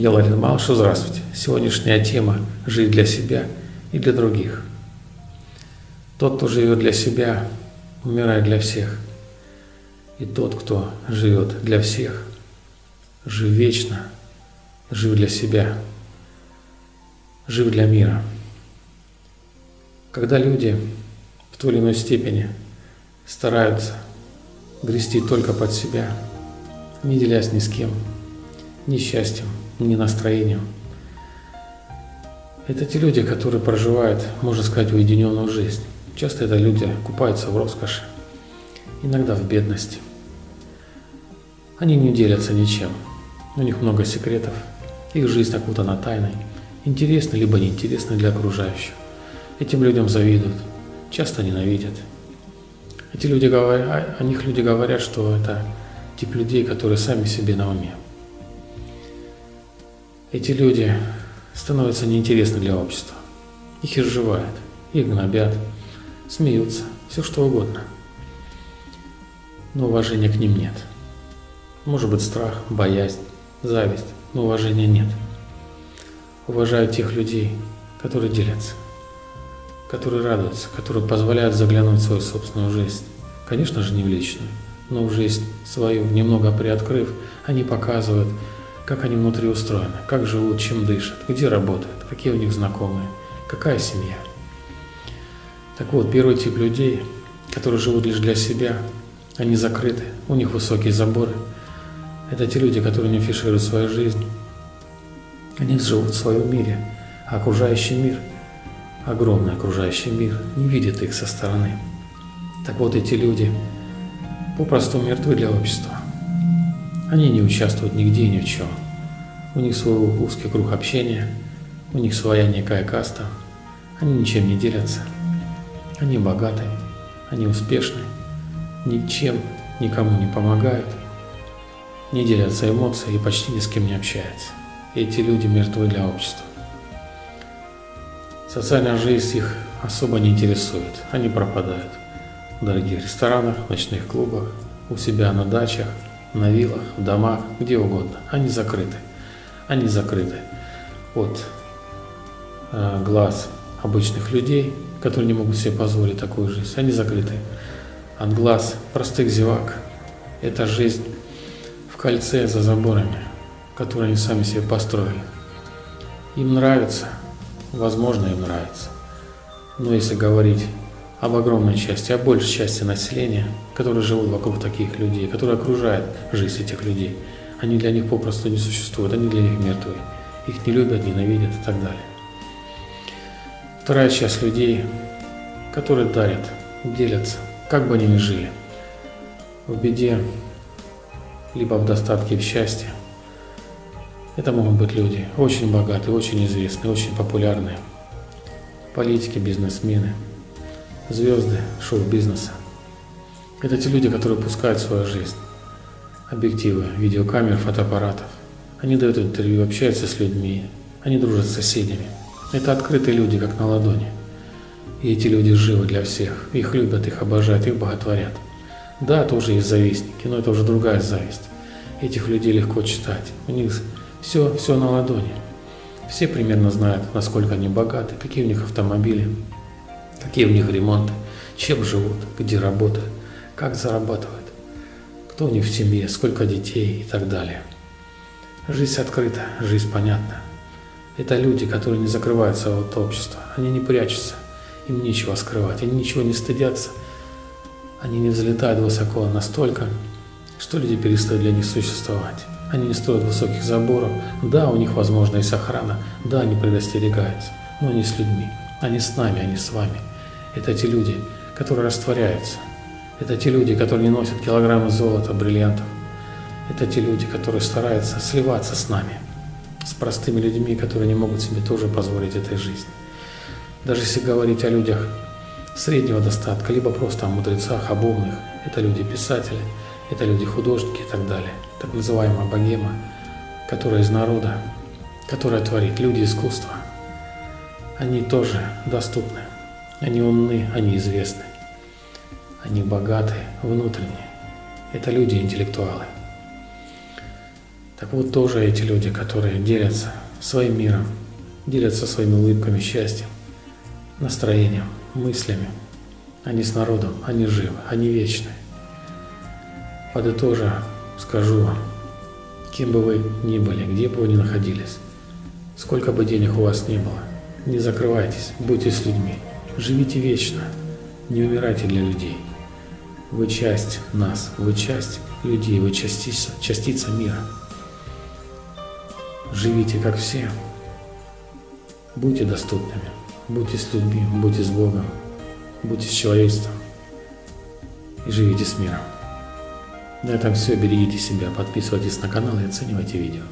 Я Ларин Малышев, здравствуйте. Сегодняшняя тема – жить для себя и для других. Тот, кто живет для себя, умирает для всех. И тот, кто живет для всех, жив вечно, жив для себя, жив для мира. Когда люди в той или иной степени стараются грести только под себя, не делясь ни с кем, ни счастьем, ни настроением. Это те люди, которые проживают, можно сказать, уединенную жизнь. Часто это люди купаются в роскоши, иногда в бедности. Они не делятся ничем. У них много секретов. Их жизнь окутана тайной. Интересна либо неинтересна для окружающих. Этим людям завидуют, часто ненавидят. Эти люди говорят, о них люди говорят, что это тип людей, которые сами себе на уме. Эти люди становятся неинтересны для общества. Их изживают, их гнобят, смеются, все что угодно. Но уважения к ним нет. Может быть страх, боязнь, зависть, но уважения нет. Уважают тех людей, которые делятся, которые радуются, которые позволяют заглянуть в свою собственную жизнь. Конечно же, не в личную, но в жизнь свою, немного приоткрыв, они показывают, как они внутри устроены, как живут, чем дышат, где работают, какие у них знакомые, какая семья. Так вот, первый тип людей, которые живут лишь для себя, они закрыты, у них высокие заборы. Это те люди, которые не афишируют свою жизнь. Они живут в своем мире, а окружающий мир, огромный окружающий мир, не видит их со стороны. Так вот, эти люди попросту мертвы для общества. Они не участвуют нигде ни в чем. У них свой узкий круг общения, у них своя некая каста. Они ничем не делятся. Они богаты, они успешны, ничем никому не помогают, не делятся эмоциями и почти ни с кем не общаются. эти люди мертвы для общества. Социальная жизнь их особо не интересует, они пропадают в дорогих ресторанах, ночных клубах, у себя на дачах – на виллах, в домах, где угодно. Они закрыты. Они закрыты от э, глаз обычных людей, которые не могут себе позволить такую жизнь. Они закрыты от глаз простых зевак. Это жизнь в кольце за заборами, которые они сами себе построили. Им нравится, возможно, им нравится. Но если говорить об огромной части, о большей части населения, которые живут вокруг таких людей, которые окружают жизнь этих людей. Они для них попросту не существуют, они для них мертвы. Их не любят, ненавидят и так далее. Вторая часть людей, которые дарят, делятся, как бы они ни жили, в беде, либо в достатке, в счастье. Это могут быть люди очень богатые, очень известные, очень популярные, политики, бизнесмены – звезды шоу-бизнеса. Это те люди, которые пускают свою жизнь. Объективы, видеокамер, фотоаппаратов. Они дают интервью, общаются с людьми, они дружат с соседями. Это открытые люди, как на ладони. И эти люди живы для всех. Их любят, их обожают, их боготворят. Да, тоже есть завистники, но это уже другая зависть. Этих людей легко читать. У них все, все на ладони. Все примерно знают, насколько они богаты, какие у них автомобили, какие у них ремонты, чем живут, где работают, как зарабатывают, кто у них в семье, сколько детей и так далее. Жизнь открыта, жизнь понятна. Это люди, которые не закрываются от общества, они не прячутся, им нечего скрывать, они ничего не стыдятся, они не взлетают высоко настолько, что люди перестают для них существовать. Они не строят высоких заборов, да, у них возможно есть охрана, да, они предостерегаются, но они с людьми, они с нами, они с вами – это те люди, которые растворяются. Это те люди, которые не носят килограммы золота, бриллиантов. Это те люди, которые стараются сливаться с нами, с простыми людьми, которые не могут себе тоже позволить этой жизни. Даже если говорить о людях среднего достатка, либо просто о мудрецах, об умных, это люди-писатели, это люди-художники и так далее. Так называемая богема, которая из народа, которая творит, люди искусства. Они тоже доступны. Они умны, они известны. Они богаты, внутренние. Это люди-интеллектуалы. Так вот тоже эти люди, которые делятся своим миром, делятся своими улыбками, счастьем, настроением, мыслями. Они с народом, они живы, они вечны. Подытожа, скажу вам, кем бы вы ни были, где бы вы ни находились, сколько бы денег у вас ни было, не закрывайтесь, будьте с людьми, живите вечно, не умирайте для людей. Вы часть нас, вы часть людей, вы частица, частица мира. Живите как все. Будьте доступными, будьте с людьми, будьте с Богом, будьте с человечеством и живите с миром. На этом все. Берегите себя, подписывайтесь на канал и оценивайте видео.